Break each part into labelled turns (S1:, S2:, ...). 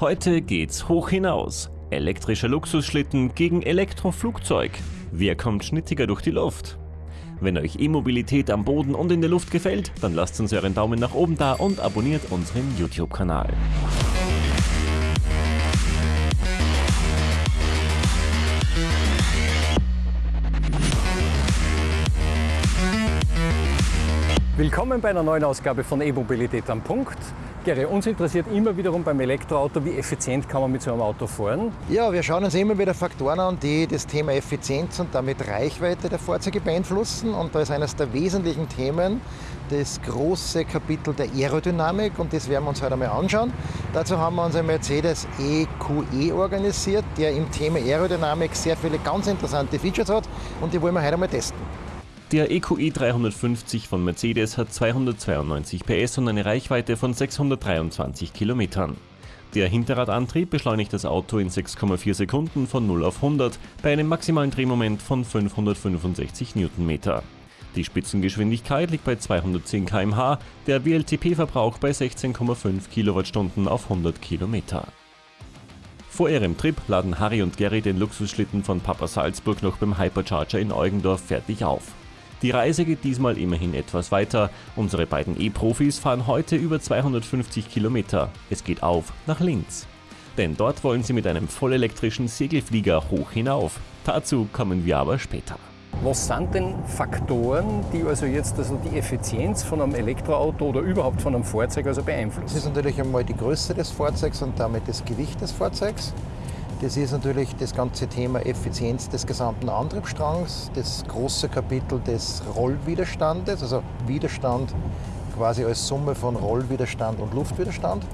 S1: Heute geht's hoch hinaus. Elektrischer Luxusschlitten gegen Elektroflugzeug. Wer kommt schnittiger durch die Luft? Wenn euch E-Mobilität am Boden und in der Luft gefällt, dann lasst uns euren Daumen nach oben da und abonniert unseren YouTube-Kanal.
S2: Willkommen bei einer neuen Ausgabe von E-Mobilität am Punkt. Uns interessiert immer wiederum beim Elektroauto, wie effizient kann man mit so einem Auto fahren?
S3: Ja, wir schauen uns immer wieder Faktoren an, die das Thema Effizienz und damit Reichweite der Fahrzeuge beeinflussen. Und da ist eines der wesentlichen Themen das große Kapitel der Aerodynamik und das werden wir uns heute einmal anschauen. Dazu haben wir unseren Mercedes EQE e organisiert, der im Thema Aerodynamik sehr viele ganz interessante Features hat und die wollen wir heute einmal testen.
S1: Der EQE 350 von Mercedes hat 292 PS und eine Reichweite von 623 Kilometern. Der Hinterradantrieb beschleunigt das Auto in 6,4 Sekunden von 0 auf 100 bei einem maximalen Drehmoment von 565 Newtonmeter. Die Spitzengeschwindigkeit liegt bei 210 km/h, der WLTP-Verbrauch bei 16,5 Kilowattstunden auf 100 Kilometer. Vor ihrem Trip laden Harry und Gary den Luxusschlitten von Papa Salzburg noch beim Hypercharger in Eugendorf fertig auf. Die Reise geht diesmal immerhin etwas weiter. Unsere beiden E-Profis fahren heute über 250 Kilometer. Es geht auf nach Linz. Denn dort wollen sie mit einem vollelektrischen Segelflieger hoch hinauf. Dazu kommen wir aber später.
S2: Was sind denn Faktoren, die also jetzt also die Effizienz von einem Elektroauto oder überhaupt von einem Fahrzeug also beeinflussen?
S3: Das ist natürlich einmal die Größe des Fahrzeugs und damit das Gewicht des Fahrzeugs. Das ist natürlich das ganze Thema Effizienz des gesamten Antriebsstrangs, das große Kapitel des Rollwiderstandes, also Widerstand quasi als Summe von Rollwiderstand und Luftwiderstand.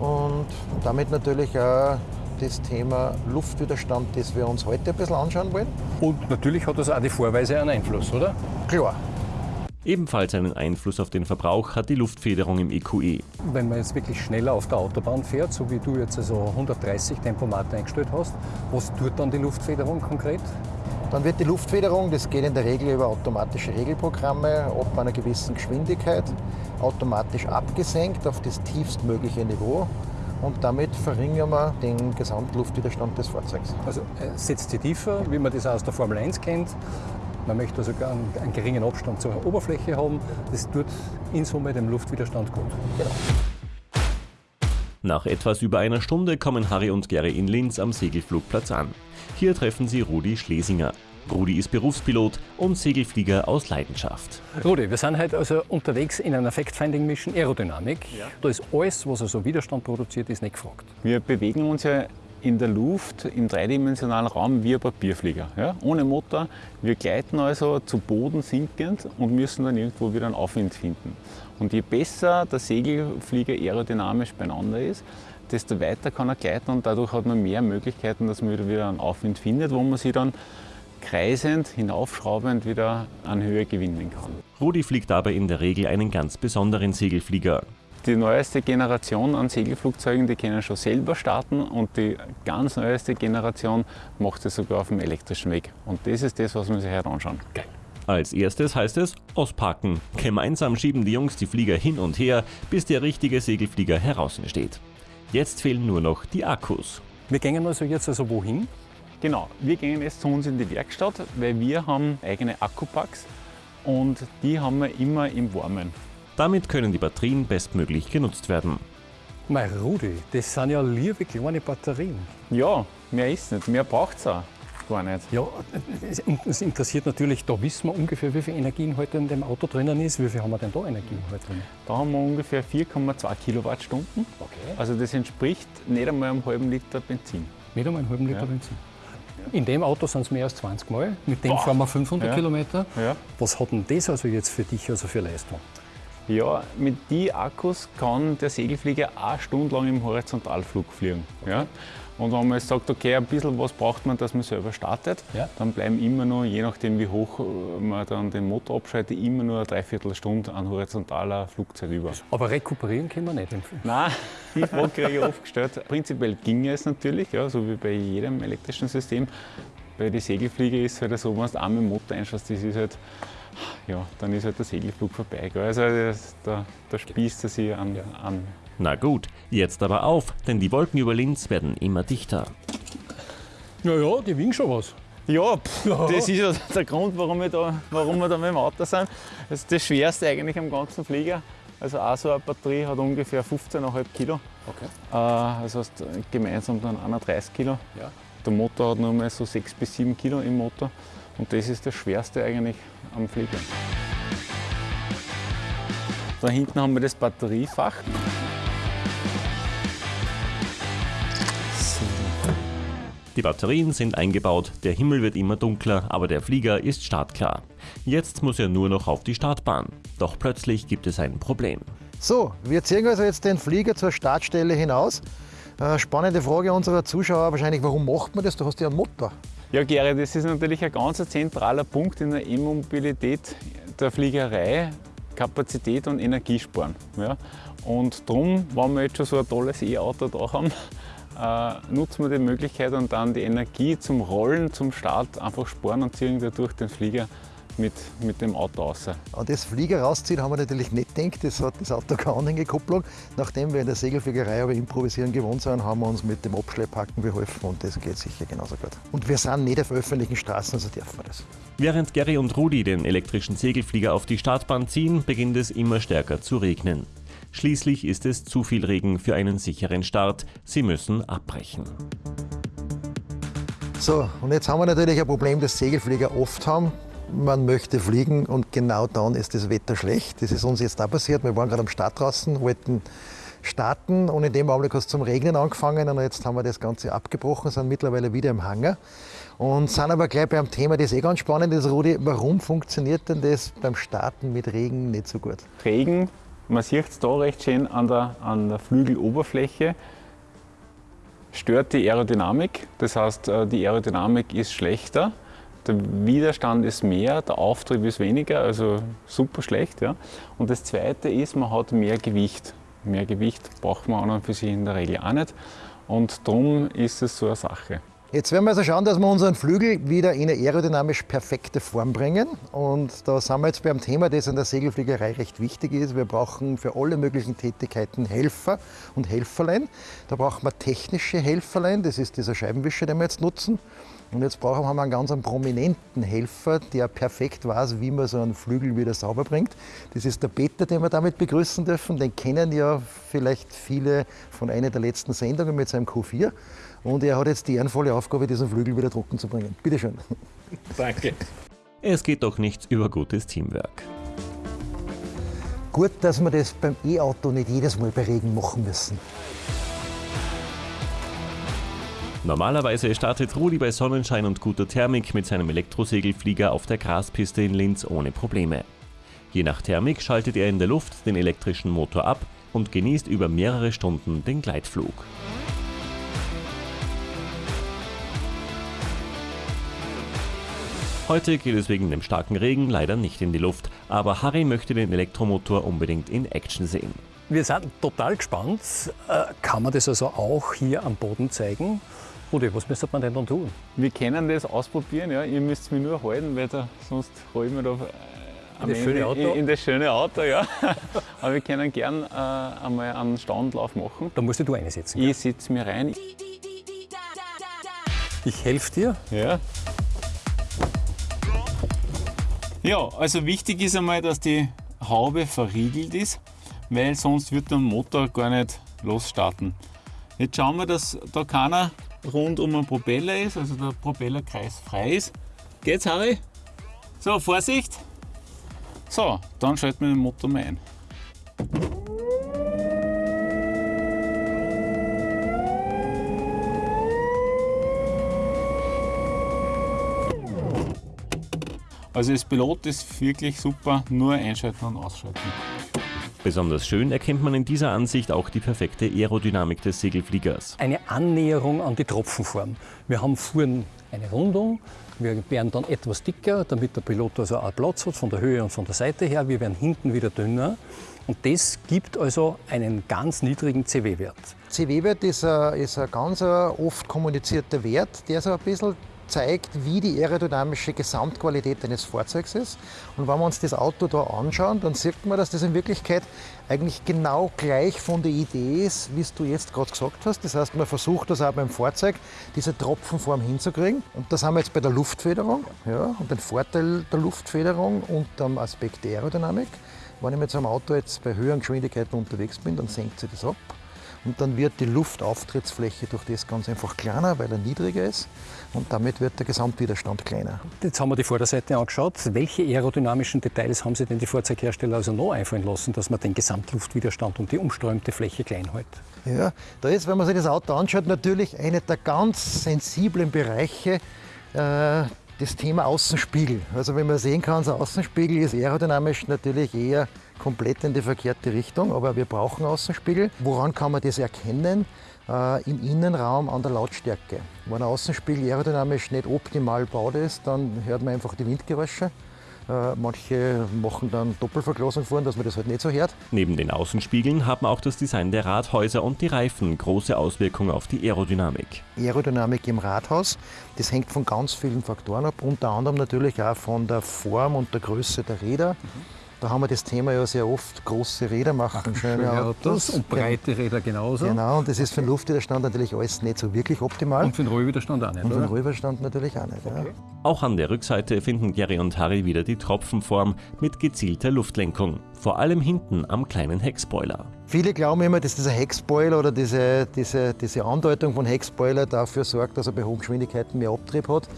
S3: Und damit natürlich auch das Thema Luftwiderstand, das wir uns heute ein bisschen anschauen wollen.
S2: Und natürlich hat das auch die Vorweise einen Einfluss, oder?
S3: Klar,
S1: Ebenfalls einen Einfluss auf den Verbrauch hat die Luftfederung im EQE. E.
S2: Wenn man jetzt wirklich schneller auf der Autobahn fährt, so wie du jetzt also 130 Tempomat eingestellt hast, was tut dann die Luftfederung konkret?
S3: Dann wird die Luftfederung, das geht in der Regel über automatische Regelprogramme, ab einer gewissen Geschwindigkeit automatisch abgesenkt auf das tiefstmögliche Niveau und damit verringern wir den Gesamtluftwiderstand des Fahrzeugs.
S2: Also äh, setzt sie tiefer, wie man das aus der Formel 1 kennt, man möchte also einen, einen geringen Abstand zur Oberfläche haben. Das tut in Summe dem Luftwiderstand gut. Genau.
S1: Nach etwas über einer Stunde kommen Harry und Gary in Linz am Segelflugplatz an. Hier treffen sie Rudi Schlesinger. Rudi ist Berufspilot und Segelflieger aus Leidenschaft.
S2: Rudi, wir sind heute also unterwegs in einer Fact-Finding-Mission Aerodynamik. Ja. Da ist alles, was also Widerstand produziert, ist nicht gefragt.
S4: Wir bewegen uns ja in der Luft im dreidimensionalen Raum wie ein Papierflieger, ja? ohne Motor. Wir gleiten also zu Boden sinkend und müssen dann irgendwo wieder einen Aufwind finden. Und je besser der Segelflieger aerodynamisch beieinander ist, desto weiter kann er gleiten und dadurch hat man mehr Möglichkeiten, dass man wieder einen Aufwind findet, wo man sich dann kreisend, hinaufschraubend wieder an Höhe gewinnen kann.
S1: Rudi fliegt dabei in der Regel einen ganz besonderen Segelflieger.
S4: Die neueste Generation an Segelflugzeugen, die können schon selber starten und die ganz neueste Generation macht es sogar auf dem elektrischen Weg. Und das ist das, was wir sich heute anschauen.
S1: Geil. Als erstes heißt es auspacken. Gemeinsam schieben die Jungs die Flieger hin und her, bis der richtige Segelflieger heraus steht. Jetzt fehlen nur noch die Akkus.
S2: Wir gehen also jetzt also wohin?
S4: Genau, wir gehen jetzt zu uns in die Werkstatt, weil wir haben eigene Akkupacks und die haben wir immer im Warmen.
S1: Damit können die Batterien bestmöglich genutzt werden.
S2: Mein Rudi, das sind ja liebe kleine Batterien.
S4: Ja, mehr ist nicht, mehr braucht es auch gar nicht.
S2: Ja, es interessiert natürlich, da wissen wir ungefähr, wie viel Energie heute in dem Auto drinnen ist. Wie viel haben wir denn da Energie heute drin?
S4: Da haben wir ungefähr 4,2 Kilowattstunden. Okay. Also das entspricht nicht einmal einem halben Liter Benzin.
S2: Nicht einmal einem halben Liter ja. Benzin. In dem Auto sind es mehr als 20 Mal. Mit dem Boah. fahren wir 500 ja. Kilometer. Ja. Was hat denn das also jetzt für dich also für Leistung?
S4: Ja, mit den Akkus kann der Segelflieger eine Stunde lang im Horizontalflug fliegen. Okay. Ja? Und wenn man jetzt sagt, okay, ein bisschen was braucht man, dass man selber startet, ja. dann bleiben immer nur, je nachdem wie hoch man dann den Motor abschaltet, immer nur eine Dreiviertelstunde an horizontaler Flugzeit über.
S2: Aber rekuperieren können wir nicht empfehlen?
S4: Nein, die Frage kriege ich oft gestellt. Prinzipiell ginge es natürlich, ja, so wie bei jedem elektrischen System. Bei den Segelflieger ist es halt so, wenn du einmal den Motor einschaust, das ist halt ja, dann ist halt der Segelflug vorbei. Gell? Also das, da, da spießt er sich an, ja. an
S1: Na gut, jetzt aber auf, denn die Wolken über Linz werden immer dichter.
S2: Ja, ja, die wiegen schon was.
S4: Ja, pff, das ist ja der Grund, warum wir, da, warum wir da mit dem Auto sind. Das ist das Schwerste eigentlich am ganzen Flieger. Also auch so eine Batterie hat ungefähr 15,5 Kilo.
S2: Okay.
S4: Äh, das heißt gemeinsam dann 31 Kilo.
S2: Ja.
S4: Der Motor hat nur mal so 6 bis 7 Kilo im Motor. Und das ist das Schwerste eigentlich am Flieger. Da hinten haben wir das Batteriefach.
S1: Die Batterien sind eingebaut, der Himmel wird immer dunkler, aber der Flieger ist startklar. Jetzt muss er nur noch auf die Startbahn. Doch plötzlich gibt es ein Problem.
S3: So, wir ziehen also jetzt den Flieger zur Startstelle hinaus. Äh, spannende Frage unserer Zuschauer wahrscheinlich, warum macht man das? Du hast ja einen Motor.
S4: Ja, Gary, das ist natürlich ein ganz zentraler Punkt in der E-Mobilität der Fliegerei. Kapazität und Energie sparen. Ja. Und darum, wenn wir jetzt schon so ein tolles E-Auto da haben, äh, nutzen wir die Möglichkeit und dann die Energie zum Rollen, zum Start einfach sparen und ziehen dadurch den Flieger mit, mit dem Auto raus.
S3: An das Flieger rausziehen haben wir natürlich nicht gedacht. Das hat das Auto keine Anhängekupplung. Nachdem wir in der Segelfliegerei aber improvisieren gewohnt sind, haben wir uns mit dem Abschlepphaken beholfen und das geht sicher genauso gut. Und wir sind nicht auf öffentlichen Straßen, also dürfen wir das.
S1: Während Gary und Rudi den elektrischen Segelflieger auf die Startbahn ziehen, beginnt es immer stärker zu regnen. Schließlich ist es zu viel Regen für einen sicheren Start. Sie müssen abbrechen.
S3: So, und jetzt haben wir natürlich ein Problem, das Segelflieger oft haben. Man möchte fliegen und genau dann ist das Wetter schlecht. Das ist uns jetzt auch passiert. Wir waren gerade am Start draußen, wollten starten und in dem Augenblick hat es zum Regnen angefangen und jetzt haben wir das Ganze abgebrochen, sind mittlerweile wieder im Hangar und sind aber gleich beim Thema, das eh ganz spannend ist, Rudi, warum funktioniert denn das beim Starten mit Regen nicht so gut?
S4: Regen, man sieht es da recht schön an der, an der Flügeloberfläche, stört die Aerodynamik. Das heißt, äh, die Aerodynamik ist schlechter, der Widerstand ist mehr, der Auftrieb ist weniger, also super schlecht. Ja. Und das Zweite ist, man hat mehr Gewicht. Mehr Gewicht braucht man an und für sich in der Regel auch nicht. Und darum ist es so eine Sache.
S3: Jetzt werden wir also schauen, dass wir unseren Flügel wieder in eine aerodynamisch perfekte Form bringen. Und da sind wir jetzt beim Thema, das in der Segelfliegerei recht wichtig ist. Wir brauchen für alle möglichen Tätigkeiten Helfer und Helferlein. Da brauchen wir technische Helferlein, das ist dieser Scheibenwischer, den wir jetzt nutzen. Und jetzt brauchen wir einen ganz prominenten Helfer, der perfekt weiß, wie man so einen Flügel wieder sauber bringt. Das ist der Peter, den wir damit begrüßen dürfen. Den kennen ja vielleicht viele von einer der letzten Sendungen mit seinem Q4. Und er hat jetzt die ehrenvolle Aufgabe, diesen Flügel wieder trocken zu bringen. Bitte schön.
S4: Danke.
S1: Es geht doch nichts über gutes Teamwork.
S3: Gut, dass wir das beim E-Auto nicht jedes Mal bei Regen machen müssen.
S1: Normalerweise startet Rudi bei Sonnenschein und guter Thermik mit seinem Elektrosegelflieger auf der Graspiste in Linz ohne Probleme. Je nach Thermik schaltet er in der Luft den elektrischen Motor ab und genießt über mehrere Stunden den Gleitflug. Heute geht es wegen dem starken Regen leider nicht in die Luft, aber Harry möchte den Elektromotor unbedingt in Action sehen.
S2: Wir sind total gespannt. Äh, Kann man das also auch hier am Boden zeigen? Rudi, was müsste man denn dann tun?
S4: Wir können das ausprobieren, ja. ihr müsst mich nur halten, weil da, sonst hole ich mir da äh, am
S2: das schöne Auto?
S4: In, in das schöne Auto. Ja. Aber wir können gern äh, einmal einen Standlauf machen.
S2: Da musst du einsetzen.
S4: Ich sitze mir rein.
S2: Ich helfe dir.
S4: Ja. Ja, also wichtig ist einmal, dass die Haube verriegelt ist, weil sonst wird der Motor gar nicht losstarten. Jetzt schauen wir, dass da keiner rund um den Propeller ist, also der Propellerkreis frei ist. Geht's, Harry? So, Vorsicht! So, dann schalten wir den Motor mal ein. Also das Pilot ist wirklich super, nur einschalten und ausschalten.
S1: Besonders schön erkennt man in dieser Ansicht auch die perfekte Aerodynamik des Segelfliegers.
S2: Eine Annäherung an die Tropfenform. Wir haben vorn eine Rundung, wir werden dann etwas dicker, damit der Pilot also auch Platz hat von der Höhe und von der Seite her. Wir werden hinten wieder dünner. Und das gibt also einen ganz niedrigen CW-Wert.
S3: CW-Wert ist ein, ist ein ganz äh, oft kommunizierter Wert, der so ein bisschen zeigt, wie die aerodynamische Gesamtqualität eines Fahrzeugs ist. Und wenn wir uns das Auto da anschauen, dann sieht man, dass das in Wirklichkeit eigentlich genau gleich von der Idee ist, wie du jetzt gerade gesagt hast. Das heißt, man versucht das auch beim Fahrzeug, diese Tropfenform hinzukriegen. Und das haben wir jetzt bei der Luftfederung. Ja, und den Vorteil der Luftfederung und dem Aspekt der Aerodynamik. Wenn ich mit so einem Auto jetzt bei höheren Geschwindigkeiten unterwegs bin, dann senkt sich das ab. Und dann wird die Luftauftrittsfläche durch das ganz einfach kleiner, weil er niedriger ist. Und damit wird der Gesamtwiderstand kleiner.
S2: Jetzt haben wir die Vorderseite angeschaut. Welche aerodynamischen Details haben Sie denn die Fahrzeughersteller also noch einfallen lassen, dass man den Gesamtluftwiderstand und die umströmte Fläche klein hält?
S3: Ja, da ist, wenn man sich das Auto anschaut, natürlich einer der ganz sensiblen Bereiche. Äh, das Thema Außenspiegel. Also wenn man sehen kann, so Außenspiegel ist aerodynamisch natürlich eher komplett in die verkehrte Richtung, aber wir brauchen Außenspiegel. Woran kann man das erkennen? Äh, Im Innenraum an der Lautstärke. Wenn ein Außenspiegel aerodynamisch nicht optimal gebaut ist, dann hört man einfach die Windgeräusche. Äh, manche machen dann Doppelverglasung vor, dass man das halt nicht so hört.
S1: Neben den Außenspiegeln haben auch das Design der Rathäuser und die Reifen große Auswirkungen auf die Aerodynamik.
S3: Aerodynamik im Rathaus, das hängt von ganz vielen Faktoren ab, unter anderem natürlich auch von der Form und der Größe der Räder. Mhm. Da haben wir das Thema ja sehr oft, große Räder machen schöne, schöne Autos.
S2: Und breite Räder genauso.
S3: Genau, und das ist für den Luftwiderstand natürlich alles nicht so wirklich optimal.
S2: Und für den Rollwiderstand auch nicht,
S3: Und für den Rollwiderstand natürlich auch nicht. Okay. Ja.
S1: Auch an der Rückseite finden Gary und Harry wieder die Tropfenform mit gezielter Luftlenkung. Vor allem hinten am kleinen Heckspoiler.
S3: Viele glauben immer, dass dieser Heckspoiler oder diese, diese, diese Andeutung von Heckspoiler dafür sorgt, dass er bei hohen Geschwindigkeiten mehr Abtrieb hat.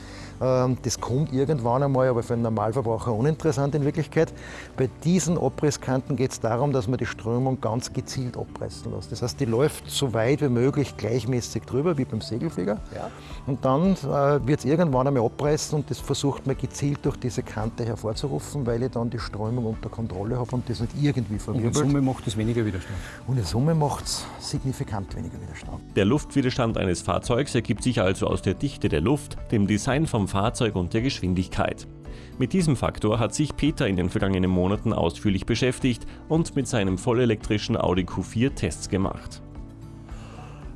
S3: Ähm, das kommt irgendwann einmal, aber für einen Normalverbraucher uninteressant in Wirklichkeit. Bei diesen Abrisskanten geht es darum, dass man die Strömung ganz gezielt abreißen lässt. Das heißt, die läuft so weit wie möglich gleichmäßig drüber, wie beim Segelflieger. Ja. Und dann äh, wird es irgendwann einmal abreißen und das versucht man gezielt durch diese Kante hervorzurufen, weil ich dann die Strömung unter Kontrolle habe und das nicht irgendwie verwirbelt.
S2: Und in Summe macht es weniger Widerstand.
S3: Und in Summe macht es signifikant weniger Widerstand.
S1: Der Luftwiderstand eines Fahrzeugs ergibt sich also aus der Dichte der Luft, dem Design vom Fahrzeug und der Geschwindigkeit. Mit diesem Faktor hat sich Peter in den vergangenen Monaten ausführlich beschäftigt und mit seinem vollelektrischen Audi Q4 Tests gemacht.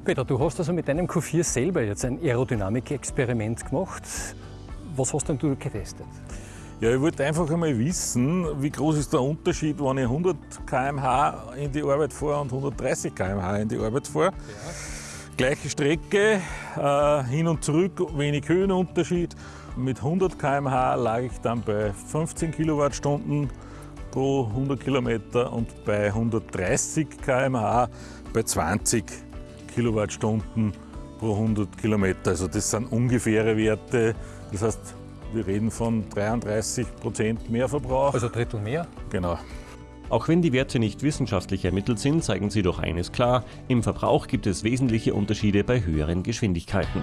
S2: Peter, du hast also mit deinem Q4 selber jetzt ein Aerodynamik-Experiment gemacht. Was hast denn du getestet?
S5: Ja, ich wollte einfach einmal wissen, wie groß ist der Unterschied, wenn ich 100 km/h in die Arbeit fahre und 130 km/h in die Arbeit fahre. Ja. Gleiche Strecke, äh, hin und zurück, wenig Höhenunterschied. Mit 100 km/h lag ich dann bei 15 Kilowattstunden pro 100 Kilometer und bei 130 km/h bei 20 Kilowattstunden pro 100 Kilometer. Also das sind ungefähre Werte. Das heißt, wir reden von 33 Prozent Mehrverbrauch.
S2: Also Drittel mehr?
S5: Genau.
S1: Auch wenn die Werte nicht wissenschaftlich ermittelt sind, zeigen sie doch eines klar, im Verbrauch gibt es wesentliche Unterschiede bei höheren Geschwindigkeiten.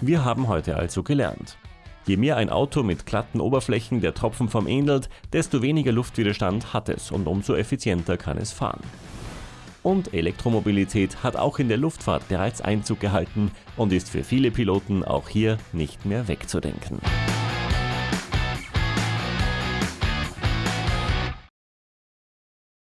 S1: Wir haben heute also gelernt. Je mehr ein Auto mit glatten Oberflächen der Tropfenform ähnelt, desto weniger Luftwiderstand hat es und umso effizienter kann es fahren. Und Elektromobilität hat auch in der Luftfahrt bereits Einzug gehalten und ist für viele Piloten auch hier nicht mehr wegzudenken.